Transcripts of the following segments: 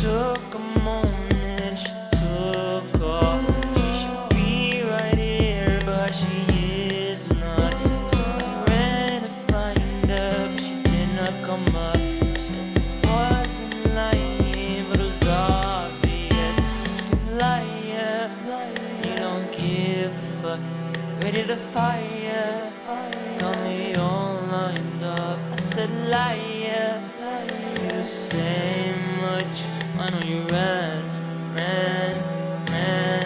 Took a moment, she took off. She should be right here, but she is not. So I ran to find her, but she did not come up. Said I wasn't lying, but it was obvious. Liar, you don't give a fuck. Ready to fire, got me all lined up. I said liar, you much. I know you ran, ran, ran.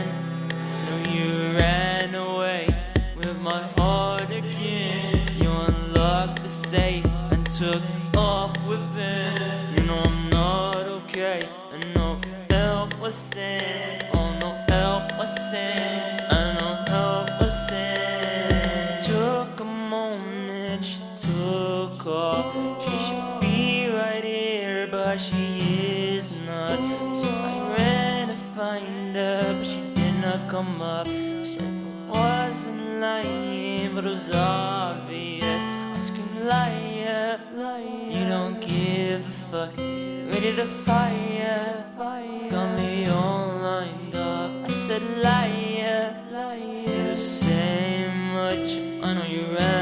Know you ran away with my heart again. You unlocked the safe and took off with it. You know I'm not okay, and no help was sent. Oh, no help was sent. And no help was sent. Took a moment, she took off. She should be right here, but she her, but she did not come up. Said I wasn't lying, but it was obvious. I screamed liar, you don't give a fuck. Ready to fire, got me all lined up. I said liar, you say much. I know you ran.